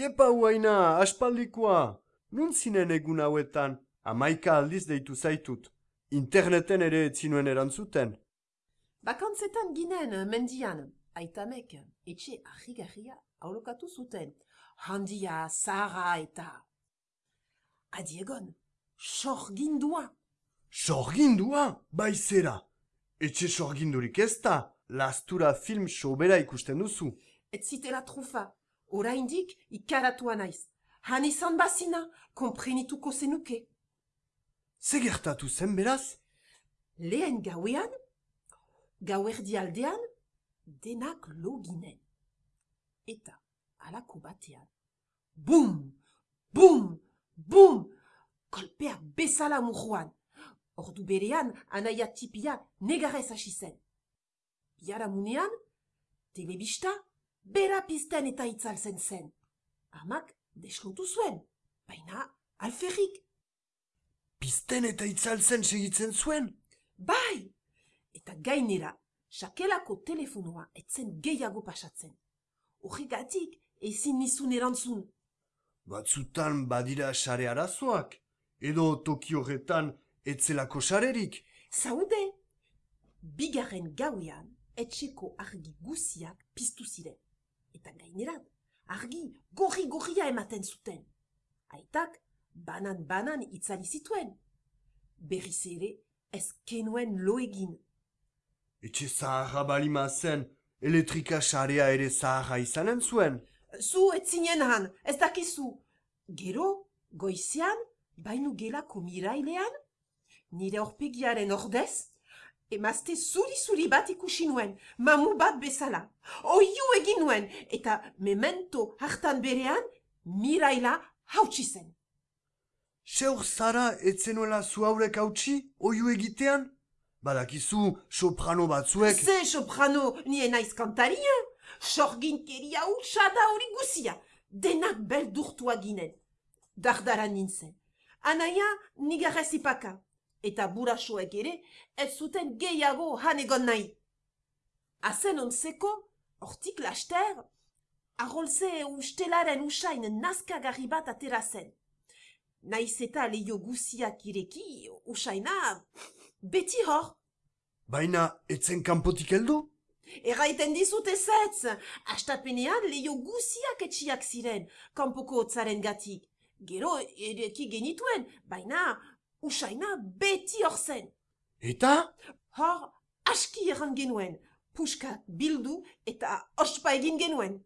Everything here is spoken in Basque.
Iepa huaina, aspaldikoa. Nun zinen egun hauetan, amaika aldiz deitu zaitut. Interneten ere etzinuen erantzuten. Bakantzetan ginen, mendian, aitamek, etxe ahigarria aurokatu zuten. Handia, zahara eta... Adiegon, sorgindua. Sorgindua, bai zera. Etxe sorgindurik ez da, lastura film sobera ikusten duzu. Ez zitela trufa, oraindik ikaratua naiz. Han izan bazina, komprenituko zenuke. Ze gertatu zen beraz? Lehen gauean, gauerdi aldean, denak lo ginen. Eta, alako batean, bum, bum, bum, kolpea bezala murruan. Ordu berean, anaia tipia negarez hasi zen. Biara munean, telebista, bera pizten eta itzaltzen zen. Amak deskontu zuen, baina alferrik. Pizten eta itzaltzen segitzen zuen? Bai! Eta gainera, sakelako telefonoa etzen gehiago pasatzen. Horregatik, ezin nizun erantzun. Batzutan badira sare arazoak, edo toki horretan etzelako sarerik. Zaude! Bigarren gauean, etxeko argi guziak piztu ziren. Eta gainerat, argi gorri-gorria ematen zuten. Aitak, banan-banan itzali zituen. Berriz ere, ez kenuen lo egin. Etxe zaharra balima zen, elektrika sarea ere zaharra izanen zuen. Zu etzinen han, ez dakizu. Gero, goizean, bainu gelako mirailean, nire horpegiaren ordez, emazte zuri-zuri bat ikusi nuen, mamu bat bezala. Oiu egin nuen, eta memento hartan berean, miraila hautsi zen. Seur zara etzenuela zu haurek hautsi, oiu egitean? Badakizu soprano batzuek... Ze soprano nien naiz kantaria, sorginkeria utsa da hori guzia, denak beldurtua ginen. Dardara nintzen. Anaia nigarrez ipaka, eta burasoek ere ez zuten gehiago han egon nahi. Azen onzeko, hortik laster, arrolze ustelaren usain nazkagarri bat atera zen. Naiz eta leio guziak ireki, usaina beti hor. Baina etzen kanpotik heldu? Erraiten dizut ezetz, astapenean leio guziak etxiak ziren, kanpoko otzaren gatik. Gero edeki genituen, baina usaina beti hor zen. Eta? Hor aski erran genuen, puska bildu eta ospa egin genuen.